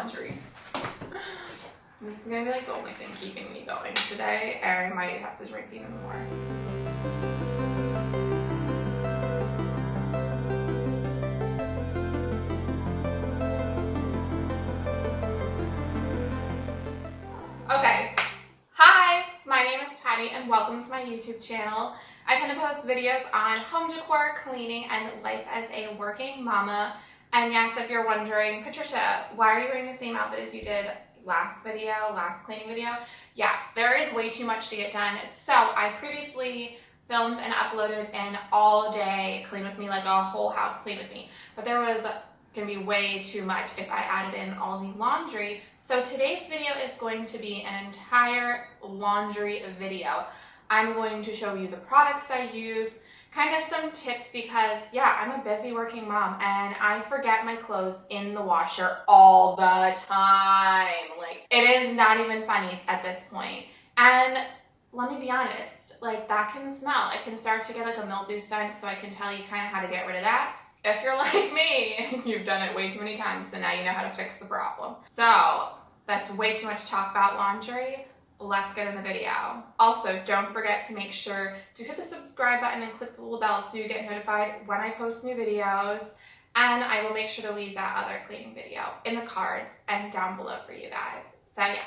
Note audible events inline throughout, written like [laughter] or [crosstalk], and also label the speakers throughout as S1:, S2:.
S1: laundry. This is gonna be like the only thing keeping me going today. I might have to drink even more. Okay, hi, my name is Patty and welcome to my YouTube channel. I tend to post videos on home decor, cleaning, and life as a working mama. And yes, if you're wondering, Patricia, why are you wearing the same outfit as you did last video, last cleaning video? Yeah, there is way too much to get done. So I previously filmed and uploaded an all day clean with me, like a whole house clean with me. But there was gonna be way too much if I added in all the laundry. So today's video is going to be an entire laundry video. I'm going to show you the products I use, kind of some tips because yeah, I'm a busy working mom and I forget my clothes in the washer all the time. Like it is not even funny at this point. And let me be honest, like that can smell. It can start to get like a mildew scent so I can tell you kind of how to get rid of that. If you're [laughs] like me, you've done it way too many times, so now you know how to fix the problem. So that's way too much talk about laundry. Let's get in the video. Also, don't forget to make sure to hit the subscribe button and click the little bell so you get notified when I post new videos. And I will make sure to leave that other cleaning video in the cards and down below for you guys. So yes,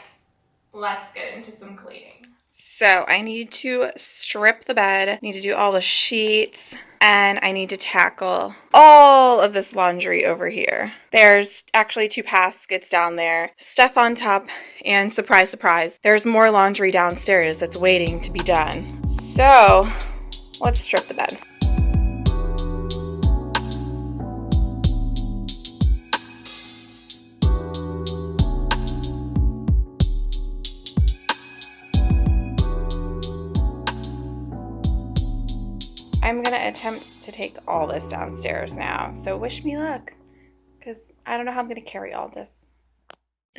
S1: let's get into some cleaning. So I need to strip the bed, need to do all the sheets, and I need to tackle all of this laundry over here. There's actually two baskets down there, stuff on top, and surprise, surprise, there's more laundry downstairs that's waiting to be done. So let's strip the bed. I'm gonna attempt to take all this downstairs now. So wish me luck, because I don't know how I'm gonna carry all this.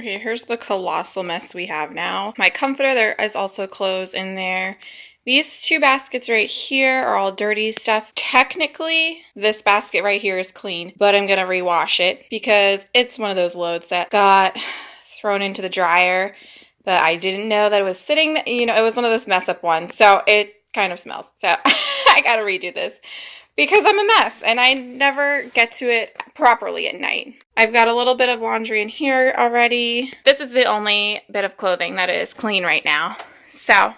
S1: Okay, here's the colossal mess we have now. My comforter, there is also clothes in there. These two baskets right here are all dirty stuff. Technically, this basket right here is clean, but I'm gonna rewash it because it's one of those loads that got thrown into the dryer that I didn't know that it was sitting, you know, it was one of those mess up ones. So it kind of smells. So [laughs] I gotta redo this because I'm a mess and I never get to it properly at night. I've got a little bit of laundry in here already. This is the only bit of clothing that is clean right now. So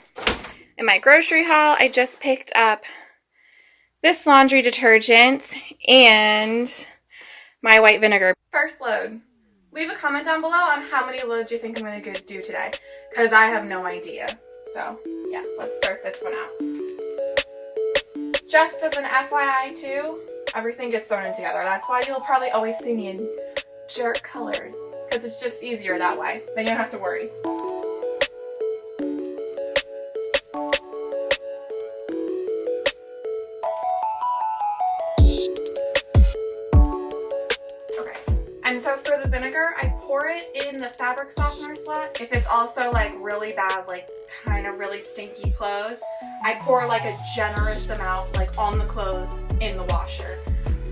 S1: in my grocery haul, I just picked up this laundry detergent and my white vinegar. First load. Leave a comment down below on how many loads you think I'm going to do today because I have no idea. So yeah, let's start this one out. Just as an FYI too, everything gets thrown in together. That's why you'll probably always see me in dark colors because it's just easier that way. Then you don't have to worry. Okay, and so for the vinegar, I pour it in the fabric softener slot. If it's also like really bad, like kind of really stinky clothes, I pour like a generous amount like on the clothes in the washer.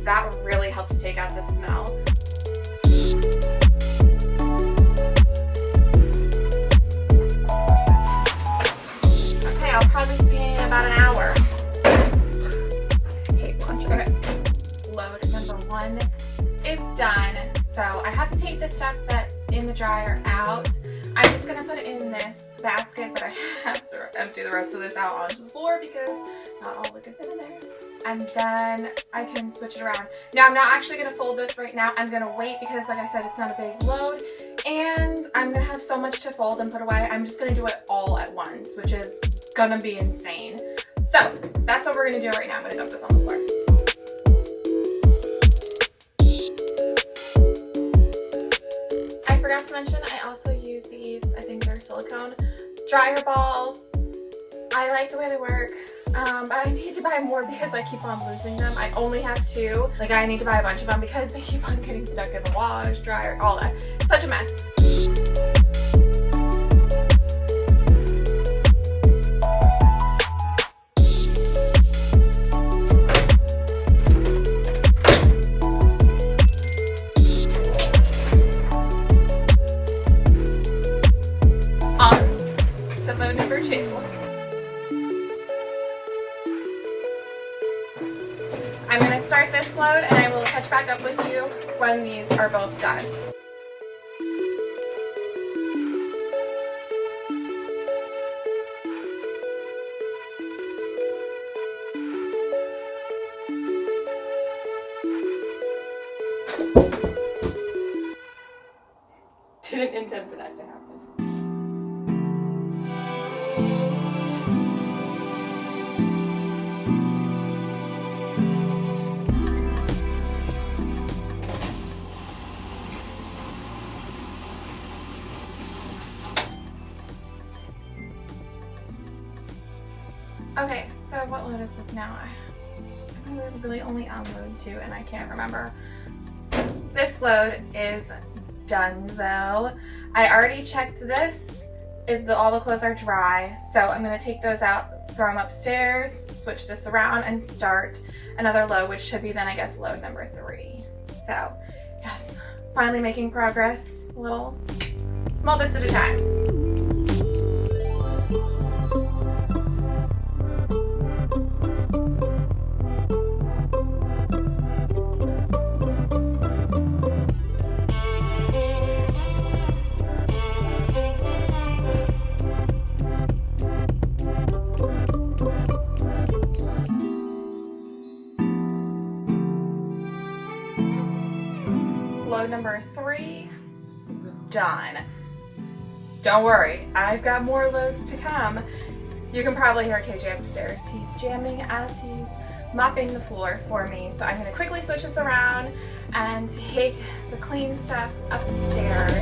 S1: That really helps take out the smell. Okay, I'll probably see you in about an hour. Hate. Load number one is done. So I have to take the stuff that's in the dryer out. I'm just gonna put it in this basket, but I have to empty the rest of this out onto the floor because not all the good fit in there. And then I can switch it around. Now I'm not actually gonna fold this right now. I'm gonna wait because like I said, it's not a big load and I'm gonna have so much to fold and put away. I'm just gonna do it all at once, which is gonna be insane. So that's what we're gonna do right now. I'm gonna dump this on the floor. I forgot to mention I also use these, I think they're silicone dryer balls. I like the way they work. Um, but I need to buy more because I keep on losing them. I only have two. Like I need to buy a bunch of them because they keep on getting stuck in the wash, dryer, all that. Such a mess. I'm going to start this load and I will catch back up with you when these are both done. Now? I really only on load two and I can't remember. This load is done though. I already checked this. The, all the clothes are dry, so I'm gonna take those out, throw them upstairs, switch this around and start another load, which should be then I guess load number three. So yes, finally making progress, little small bits at a time. Don't worry, I've got more loads to come. You can probably hear KJ upstairs. He's jamming as he's mopping the floor for me. So I'm gonna quickly switch this around and take the clean stuff upstairs.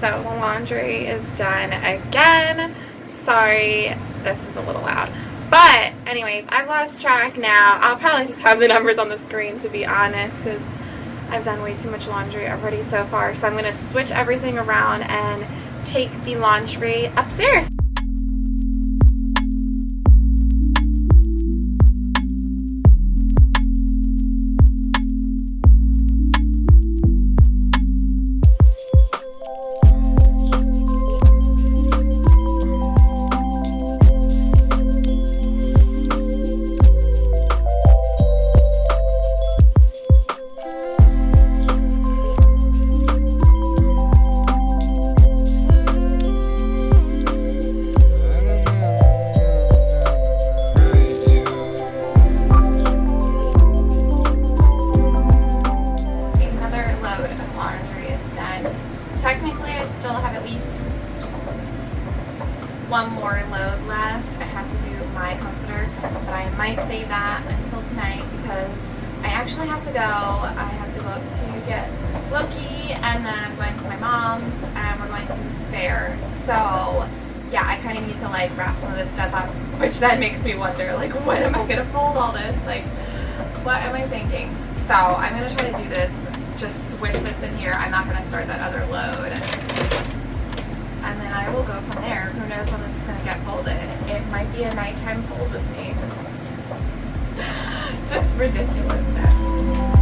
S1: So the laundry is done again. Sorry, this is a little loud. But anyways, I've lost track now. I'll probably just have the numbers on the screen to be honest because I've done way too much laundry already so far. So I'm going to switch everything around and take the laundry upstairs. Fair. So, yeah, I kind of need to like wrap some of this stuff up, which then makes me wonder, like, [laughs] when am I gonna fold all this? Like, what am I thinking? So I'm gonna try to do this, just switch this in here. I'm not gonna start that other load. And then I will go from there. Who knows when this is gonna get folded. It might be a nighttime fold with me. [laughs] just ridiculousness.